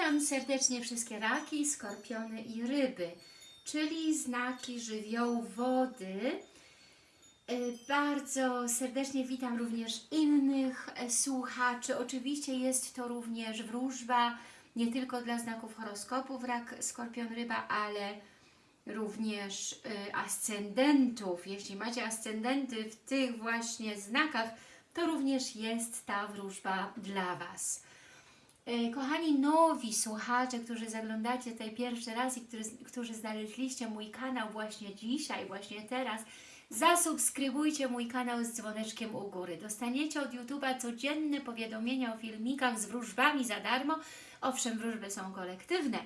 Witam serdecznie wszystkie raki, skorpiony i ryby, czyli znaki żywiołu wody. E, Bardzo serdecznie witam również innych e, słuchaczy. Oczywiście jest to również wróżba nie tylko dla znaków horoskopów rak, skorpion, ryba, ale również e, ascendentów. Jeśli macie ascendenty w tych właśnie znakach, to również jest ta wróżba dla Was. E, Kochani nowi słuchacze, którzy zaglądacie tutaj pierwszy raz i którzy, którzy znaleźliście mój kanał właśnie dzisiaj, właśnie teraz, zasubskrybujcie mój kanał z dzwoneczkiem u góry. Dostaniecie od YouTube'a codzienne powiadomienia o filmikach z wróżbami za darmo. Owszem, wróżby są kolektywne.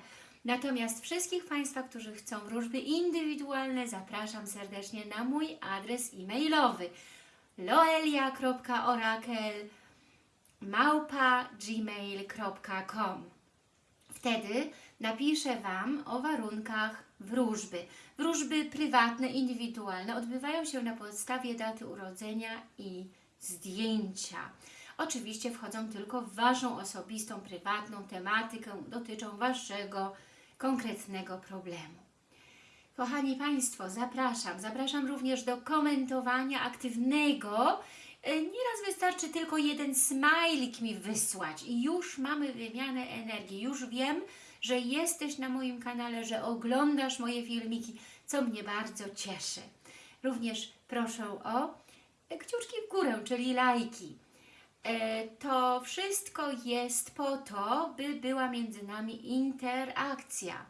Natomiast wszystkich Państwa, którzy chcą wróżby indywidualne, zapraszam serdecznie na mój adres e-mailowy loelia.orakel małpa gmail.com Wtedy napiszę Wam o warunkach wróżby. Wróżby prywatne, indywidualne odbywają się na podstawie daty urodzenia i zdjęcia. Oczywiście wchodzą tylko w Waszą osobistą, prywatną tematykę, dotyczą Waszego konkretnego problemu. Kochani Państwo, zapraszam. Zapraszam również do komentowania aktywnego. E, Nieraz wystarczy tylko jeden smajlik mi wysłać i już mamy wymianę energii. Już wiem, że jesteś na moim kanale, że oglądasz moje filmiki, co mnie bardzo cieszy. Również proszę o kciuczki w górę, czyli lajki. E, To wszystko jest po to, by była między nami interakcja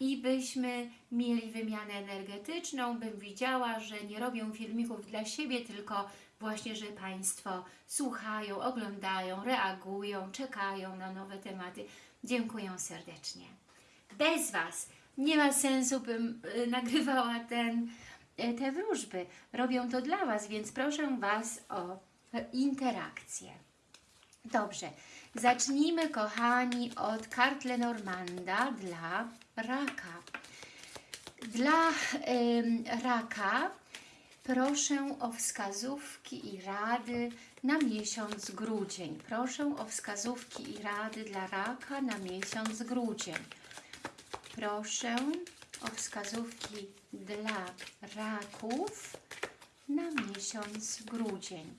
i byśmy mieli wymianę energetyczną, bym widziała, że nie robią filmików dla siebie, tylko właśnie, że Państwo słuchają, oglądają, reagują, czekają na nowe tematy. Dziękuję serdecznie. Bez Was nie ma sensu, bym y, nagrywała ten, y, te wróżby. Robią to dla Was, więc proszę Was o interakcję. Dobrze, zacznijmy kochani od kart Lenormanda dla raka. Dla ym, raka proszę o wskazówki i rady na miesiąc grudzień. Proszę o wskazówki i rady dla raka na miesiąc grudzień. Proszę o wskazówki dla raków na miesiąc grudzień.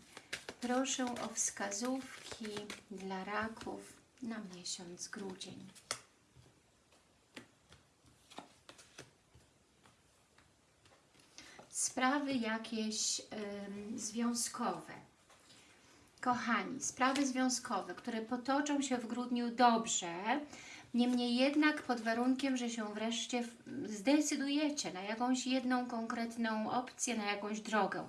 Proszę o wskazówki dla raków na miesiąc grudzień. Sprawy jakieś ym, związkowe. Kochani, sprawy związkowe, które potoczą się w grudniu dobrze, niemniej jednak pod warunkiem, że się wreszcie zdecydujecie na jakąś jedną konkretną opcję, na jakąś drogę.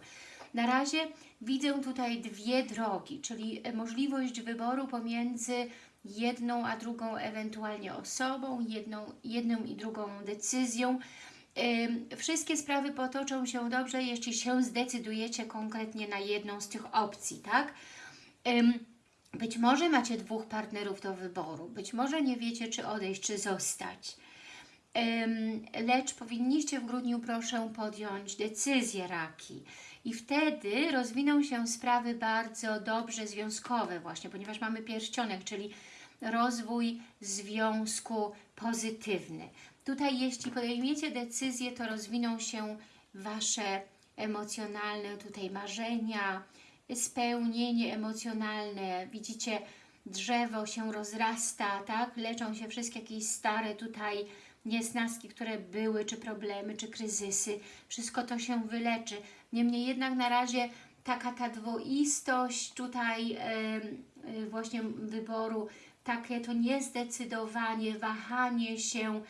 Na razie widzę tutaj dwie drogi, czyli e, możliwość wyboru pomiędzy jedną a drugą ewentualnie osobą, jedną, jedną i drugą decyzją. Wszystkie sprawy potoczą się dobrze, jeśli się zdecydujecie konkretnie na jedną z tych opcji, tak? Być może macie dwóch partnerów do wyboru, być może nie wiecie, czy odejść, czy zostać. Lecz powinniście w grudniu, proszę, podjąć decyzję raki. I wtedy rozwiną się sprawy bardzo dobrze związkowe właśnie, ponieważ mamy pierścionek, czyli rozwój związku pozytywny. Tutaj jeśli podejmiecie decyzję, to rozwiną się Wasze emocjonalne tutaj marzenia, spełnienie emocjonalne. Widzicie, drzewo się rozrasta, tak? Leczą się wszystkie jakieś stare tutaj niesnaski, które były, czy problemy, czy kryzysy. Wszystko to się wyleczy. Niemniej jednak na razie taka ta dwoistość tutaj em, y, właśnie wyboru, takie to niezdecydowanie, wahanie się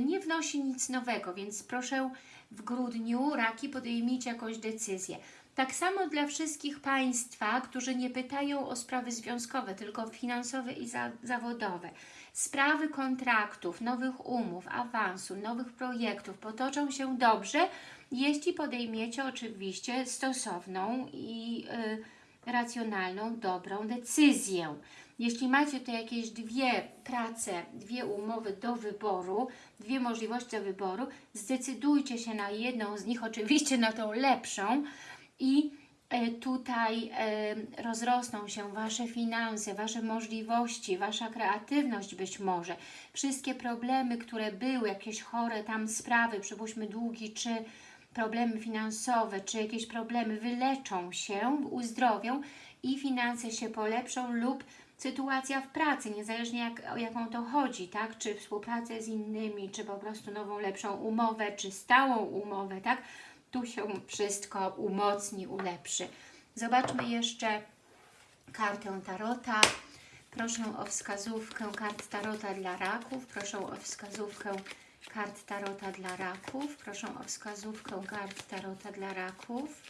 nie wnosi nic nowego, więc proszę w grudniu raki podejmijcie jakąś decyzję. Tak samo dla wszystkich Państwa, którzy nie pytają o sprawy związkowe, tylko finansowe i za, zawodowe. Sprawy kontraktów, nowych umów, awansu, nowych projektów potoczą się dobrze, jeśli podejmiecie oczywiście stosowną i y, racjonalną, dobrą decyzję. Jeśli macie tu jakieś dwie prace, dwie umowy do wyboru, dwie możliwości do wyboru, zdecydujcie się na jedną z nich, oczywiście na tą lepszą i e, tutaj e, rozrosną się Wasze finanse, Wasze możliwości, Wasza kreatywność być może. Wszystkie problemy, które były, jakieś chore tam sprawy, przypuśćmy długi, czy problemy finansowe, czy jakieś problemy wyleczą się, uzdrowią i finanse się polepszą lub sytuacja w pracy, niezależnie jak, o jaką to chodzi, tak? Czy współpracę z innymi, czy po prostu nową, lepszą umowę, czy stałą umowę, tak? Tu się wszystko umocni, ulepszy. Zobaczmy jeszcze kartę Tarota. Proszę o wskazówkę kart Tarota dla raków. Proszę o wskazówkę kart Tarota dla raków. Proszę o wskazówkę kart Tarota dla raków.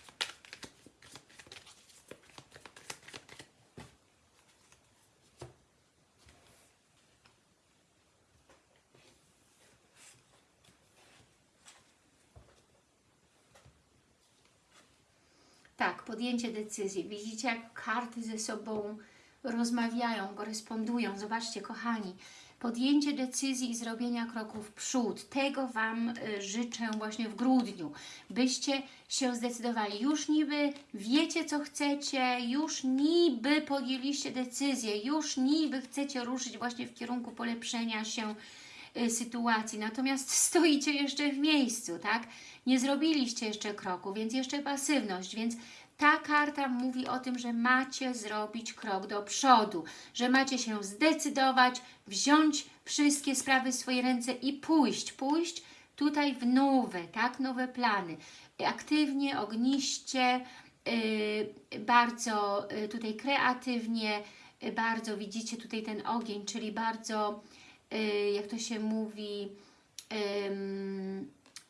Tak, podjęcie decyzji. Widzicie, jak karty ze sobą rozmawiają, korespondują. Zobaczcie, kochani, podjęcie decyzji i zrobienia kroków w przód. Tego Wam y, życzę właśnie w grudniu, byście się zdecydowali. Już niby wiecie, co chcecie, już niby podjęliście decyzję, już niby chcecie ruszyć właśnie w kierunku polepszenia się sytuacji, natomiast stoicie jeszcze w miejscu, tak? Nie zrobiliście jeszcze kroku, więc jeszcze pasywność, więc ta karta mówi o tym, że macie zrobić krok do przodu, że macie się zdecydować, wziąć wszystkie sprawy w swoje ręce i pójść, pójść tutaj w nowe, tak, nowe plany. Aktywnie, ogniście, yy, bardzo yy, tutaj kreatywnie, yy, bardzo widzicie tutaj ten ogień, czyli bardzo, jak to się mówi,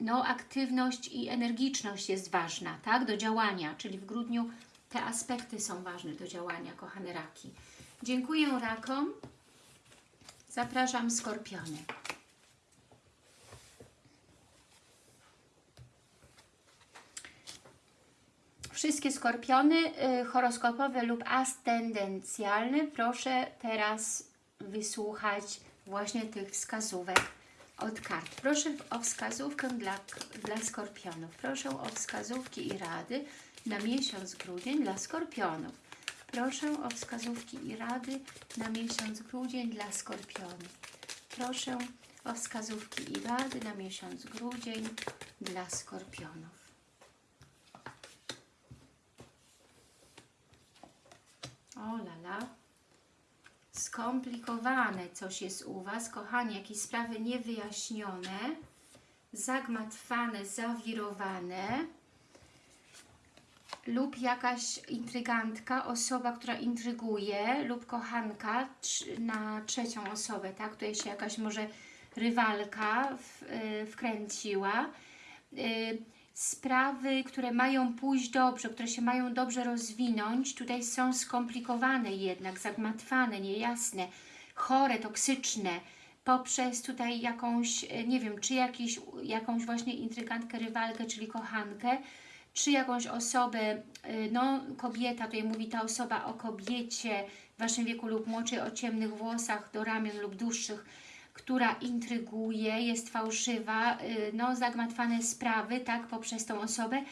no, aktywność i energiczność jest ważna, tak, do działania, czyli w grudniu te aspekty są ważne do działania, kochane raki. Dziękuję rakom. Zapraszam skorpiony. Wszystkie skorpiony y, horoskopowe lub ascendencjalne proszę teraz wysłuchać właśnie tych wskazówek od kart. Proszę o wskazówkę dla, dla skorpionów. Proszę o wskazówki i rady na miesiąc grudzień dla skorpionów. Proszę o wskazówki i rady na miesiąc grudzień dla skorpionów. Proszę o wskazówki i rady na miesiąc grudzień dla skorpionów. O lala skomplikowane coś jest u Was, kochani, jakieś sprawy niewyjaśnione, zagmatwane, zawirowane lub jakaś intrygantka, osoba, która intryguje lub kochanka na trzecią osobę, tak? Tutaj się jakaś może rywalka w, y, wkręciła. Y, sprawy, które mają pójść dobrze, które się mają dobrze rozwinąć, tutaj są skomplikowane jednak, zagmatwane, niejasne, chore, toksyczne, poprzez tutaj jakąś, e, nie wiem, czy jakiś, jakąś właśnie intrygantkę, rywalkę, czyli kochankę, czy jakąś osobę, e, no kobieta, tutaj mówi ta osoba o kobiecie w Waszym wieku lub młodszej, o ciemnych włosach do ramion lub dłuższych, która intryguje, jest fałszywa, y, no zagmatwane sprawy, tak, poprzez tą osobę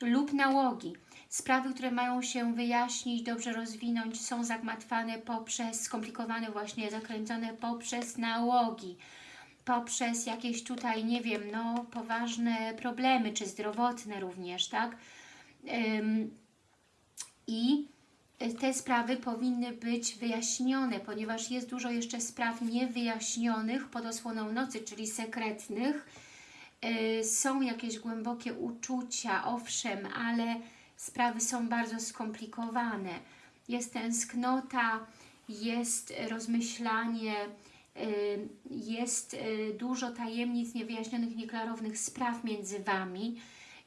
lub nałogi. Sprawy, które mają się wyjaśnić, dobrze rozwinąć, są zagmatwane poprzez, skomplikowane właśnie, zakręcone poprzez nałogi, poprzez jakieś tutaj, nie wiem, no poważne problemy, czy zdrowotne również, tak? Ym, I te sprawy powinny być wyjaśnione, ponieważ jest dużo jeszcze spraw niewyjaśnionych pod osłoną nocy, czyli sekretnych. Y, są jakieś głębokie uczucia, owszem, ale sprawy są bardzo skomplikowane. Jest tęsknota, jest rozmyślanie, y, jest y, dużo tajemnic, niewyjaśnionych, nieklarownych spraw między Wami.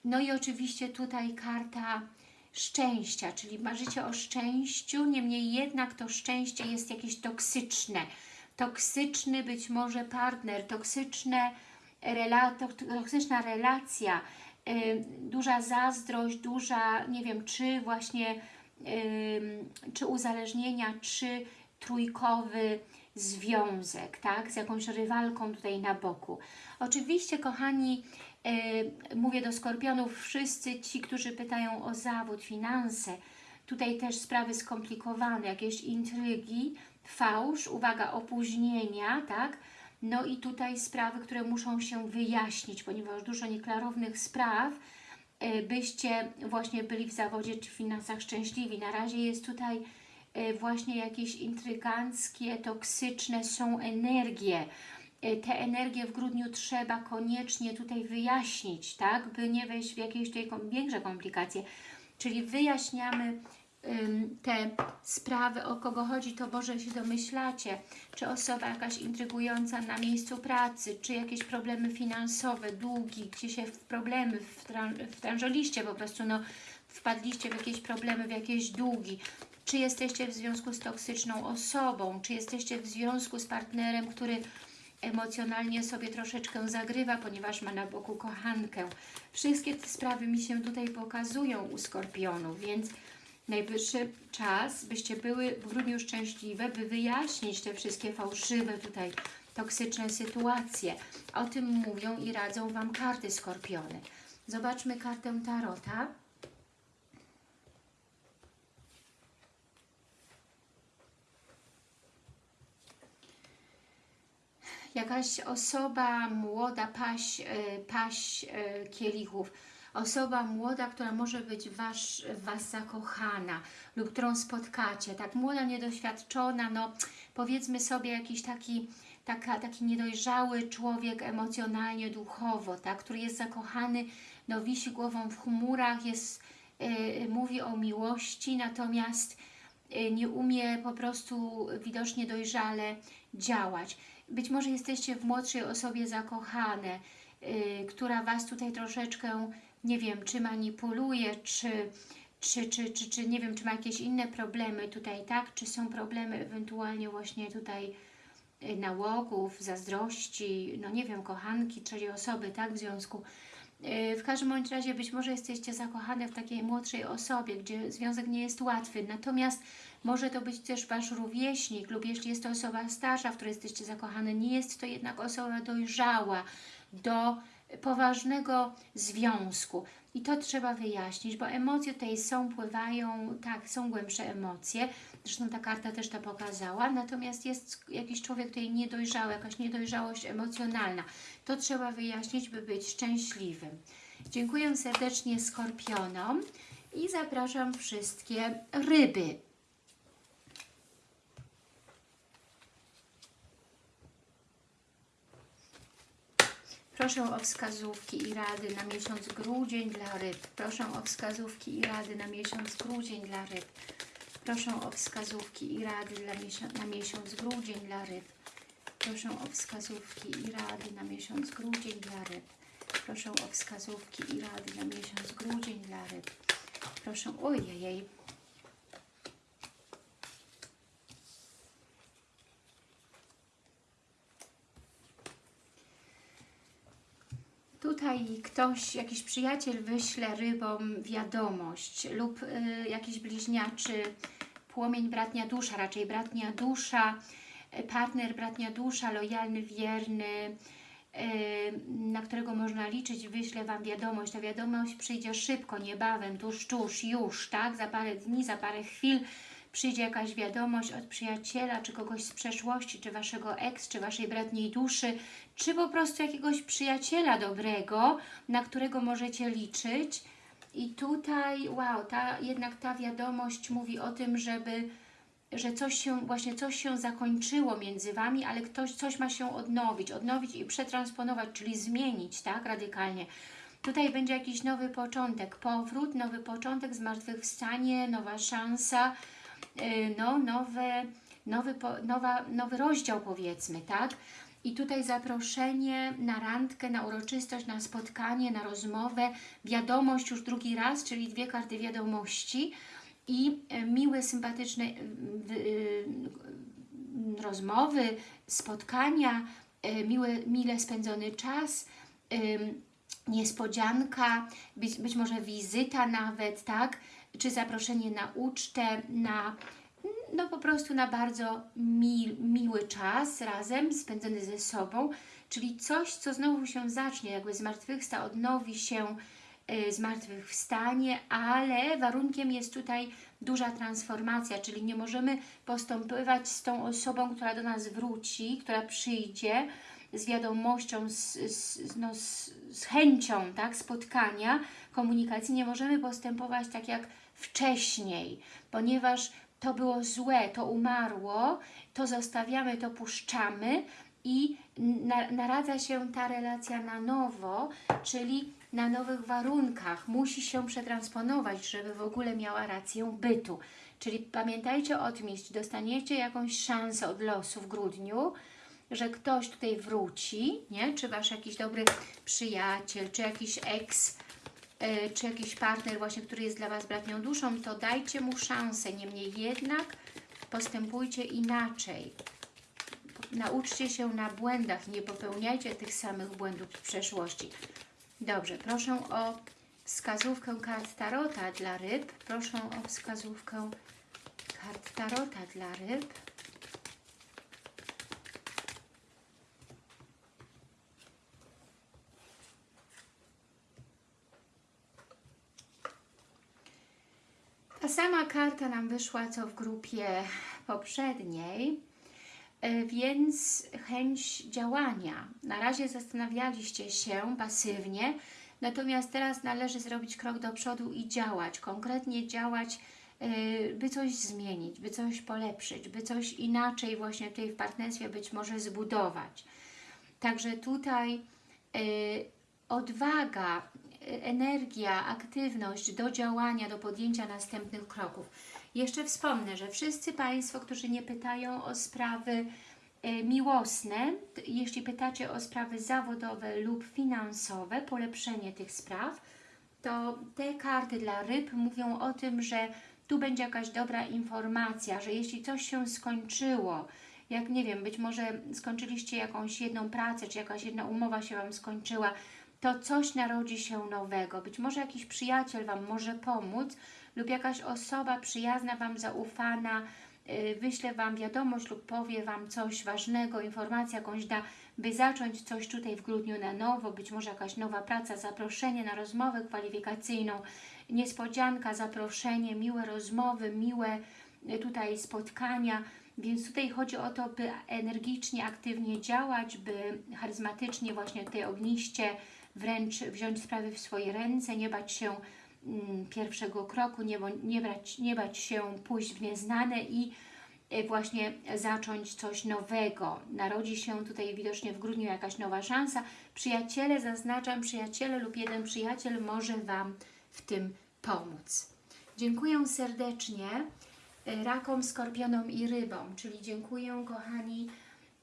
No i oczywiście tutaj karta szczęścia, czyli marzycie o szczęściu, niemniej jednak to szczęście jest jakieś toksyczne. Toksyczny być może partner, toksyczne rela toksyczna relacja, yy, duża zazdrość, duża, nie wiem, czy właśnie, yy, czy uzależnienia, czy trójkowy związek, tak? Z jakąś rywalką tutaj na boku. Oczywiście, kochani, mówię do skorpionów, wszyscy ci, którzy pytają o zawód, finanse, tutaj też sprawy skomplikowane, jakieś intrygi, fałsz, uwaga, opóźnienia, tak? No i tutaj sprawy, które muszą się wyjaśnić, ponieważ dużo nieklarownych spraw, y, byście właśnie byli w zawodzie czy w finansach szczęśliwi. Na razie jest tutaj y, właśnie jakieś intryganckie, toksyczne są energie. Y, Te energie w grudniu trzeba koniecznie tutaj wyjaśnić, tak? By nie wejść w jakieś tutaj większe komplikacje. Czyli wyjaśniamy te sprawy, o kogo chodzi, to może się domyślacie, czy osoba jakaś intrygująca na miejscu pracy, czy jakieś problemy finansowe, długi, gdzie się w problemy wtrążyliście po prostu, no wpadliście w jakieś problemy, w jakieś długi, czy jesteście w związku z toksyczną osobą, czy jesteście w związku z partnerem, który emocjonalnie sobie troszeczkę zagrywa, ponieważ ma na boku kochankę. Wszystkie te sprawy mi się tutaj pokazują u Skorpionów, więc najwyższy czas, byście były w grudniu szczęśliwe, by wyjaśnić te wszystkie fałszywe tutaj toksyczne sytuacje. O tym mówią i radzą Wam karty Skorpiony. Zobaczmy kartę Tarota. Jakaś osoba młoda, paść, paść e, kielichów, osoba młoda, która może być wasz, w Was zakochana lub którą spotkacie, tak młoda, niedoświadczona, no powiedzmy sobie jakiś taki, taka, taki niedojrzały człowiek emocjonalnie, duchowo, tak, który jest zakochany, no wisi głową w chmurach, jest, e, mówi o miłości, natomiast e, nie umie po prostu widocznie dojrzale działać. Być może jesteście w młodszej osobie zakochane, yy, która Was tutaj troszeczkę, nie wiem, czy manipuluje, czy, czy, czy, czy, czy nie wiem, czy ma jakieś inne problemy tutaj, tak? Czy są problemy ewentualnie właśnie tutaj yy, nałogów, zazdrości, no nie wiem, kochanki, trzeciej osoby, tak? W związku. Yy, W każdym bądź razie być może jesteście zakochane w takiej młodszej osobie, gdzie związek nie jest łatwy, natomiast może to być też Wasz rówieśnik lub jeśli jest to osoba starsza, w której jesteście zakochane, nie jest to jednak osoba dojrzała do poważnego związku. I to trzeba wyjaśnić, bo emocje tutaj są, pływają, tak, są głębsze emocje. Zresztą ta karta też to pokazała. Natomiast jest jakiś człowiek tutaj niedojrzały, jakaś niedojrzałość emocjonalna. To trzeba wyjaśnić, by być szczęśliwym. Dziękuję serdecznie Skorpionom i zapraszam wszystkie ryby. Proszę o wskazówki i rady na miesiąc grudzień dla ryb. Proszę o wskazówki i rady na miesiąc grudzień dla ryb. Proszę o wskazówki i rady dla miesiąc, na miesiąc grudzień dla ryb. Proszę o wskazówki i rady na miesiąc grudzień dla ryb. Proszę o wskazówki i rady na miesiąc grudzień dla ryb. Proszę, ojej, Tutaj ktoś, jakiś przyjaciel wyśle rybom wiadomość lub y, jakiś bliźniaczy płomień bratnia dusza, raczej bratnia dusza, y, partner bratnia dusza, lojalny, wierny, y, na którego można liczyć, wyśle Wam wiadomość. Ta wiadomość przyjdzie szybko, niebawem, tuż, tuż, już, tak? Za parę dni, za parę chwil przyjdzie jakaś wiadomość od przyjaciela, czy kogoś z przeszłości, czy Waszego ex, czy Waszej bratniej duszy, czy po prostu jakiegoś przyjaciela dobrego, na którego możecie liczyć. I tutaj, wow, ta, jednak ta wiadomość mówi o tym, żeby, że coś się, właśnie coś się zakończyło między Wami, ale ktoś, coś ma się odnowić, odnowić i przetransponować, czyli zmienić, tak, radykalnie. Tutaj będzie jakiś nowy początek, powrót, nowy początek, zmartwychwstanie, nowa szansa, no, nowe, nowy, po, nowa, nowy rozdział powiedzmy, tak? I tutaj zaproszenie na randkę, na uroczystość, na spotkanie, na rozmowę, wiadomość już drugi raz, czyli dwie karty wiadomości i e, miłe, sympatyczne y, y, rozmowy, spotkania, miły, mile spędzony czas, niespodzianka, być, być może wizyta nawet, tak? Czy zaproszenie na ucztę, na no po prostu na bardzo mi, miły czas razem, spędzony ze sobą, czyli coś, co znowu się zacznie, jakby zmartwychwsta, odnowi się y, zmartwychwstanie, ale warunkiem jest tutaj duża transformacja, czyli nie możemy postępować z tą osobą, która do nas wróci, która przyjdzie z wiadomością, z, z, no, z, z chęcią tak, spotkania, komunikacji. Nie możemy postępować tak jak wcześniej, ponieważ to było złe, to umarło, to zostawiamy, to puszczamy i na, naradza się ta relacja na nowo, czyli na nowych warunkach. Musi się przetransponować, żeby w ogóle miała rację bytu. Czyli pamiętajcie o tym, jeśli dostaniecie jakąś szansę od losu w grudniu, że ktoś tutaj wróci, nie? czy Wasz jakiś dobry przyjaciel, czy jakiś yy, czy jakiś partner właśnie, który jest dla Was bratnią duszą, to dajcie mu szansę. Niemniej jednak postępujcie inaczej. Nauczcie się na błędach, nie popełniajcie tych samych błędów w przeszłości. Dobrze, proszę o wskazówkę kart Tarota dla ryb. Proszę o wskazówkę kart Tarota dla ryb. Ta sama karta nam wyszła, co w grupie poprzedniej, e, więc chęć działania. Na razie zastanawialiście się pasywnie, natomiast teraz należy zrobić krok do przodu i działać, konkretnie działać, e, by coś zmienić, by coś polepszyć, by coś inaczej właśnie tutaj w partnerstwie być może zbudować. Także tutaj e, odwaga, energia, aktywność do działania, do podjęcia następnych kroków. Jeszcze wspomnę, że wszyscy Państwo, którzy nie pytają o sprawy e, miłosne, jeśli pytacie o sprawy zawodowe lub finansowe, polepszenie tych spraw, to te karty dla ryb mówią o tym, że tu będzie jakaś dobra informacja, że jeśli coś się skończyło, jak nie wiem, być może skończyliście jakąś jedną pracę, czy jakaś jedna umowa się Wam skończyła, to coś narodzi się nowego. Być może jakiś przyjaciel Wam może pomóc lub jakaś osoba przyjazna Wam, zaufana, yy, wyśle Wam wiadomość lub powie Wam coś ważnego, informację jakąś da, by zacząć coś tutaj w grudniu na nowo, być może jakaś nowa praca, zaproszenie na rozmowę kwalifikacyjną, niespodzianka, zaproszenie, miłe rozmowy, miłe y, tutaj spotkania, więc tutaj chodzi o to, by energicznie, aktywnie działać, by charyzmatycznie właśnie tutaj ogniście wręcz wziąć sprawy w swoje ręce, nie bać się mm, pierwszego kroku, nie, nie, brać, nie bać się pójść w nieznane i y, właśnie zacząć coś nowego. Narodzi się tutaj widocznie w grudniu jakaś nowa szansa. Przyjaciele, zaznaczam, przyjaciele lub jeden przyjaciel może Wam w tym pomóc. Dziękuję serdecznie y, rakom, skorpionom i rybom, czyli dziękuję kochani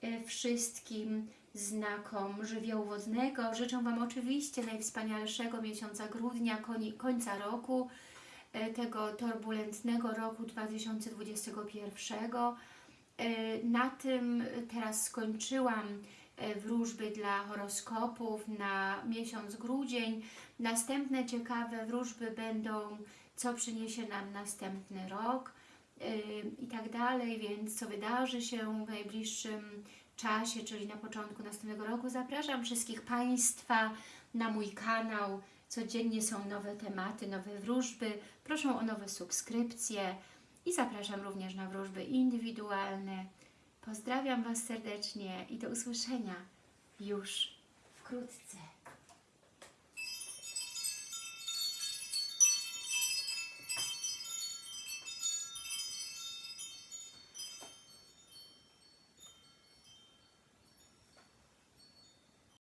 y, wszystkim znakom żywiołu wodnego. Życzę Wam oczywiście najwspanialszego miesiąca grudnia, końca roku, e, tego turbulentnego roku 2021. E, Na tym teraz skończyłam e, wróżby dla horoskopów na miesiąc grudzień. Następne ciekawe wróżby będą, co przyniesie nam następny rok i tak dalej, więc co wydarzy się w najbliższym czasie, czyli na początku następnego roku. Zapraszam wszystkich Państwa na mój kanał. Codziennie są nowe tematy, nowe wróżby. Proszę o nowe subskrypcje i zapraszam również na wróżby indywidualne. Pozdrawiam Was serdecznie i do usłyszenia już wkrótce.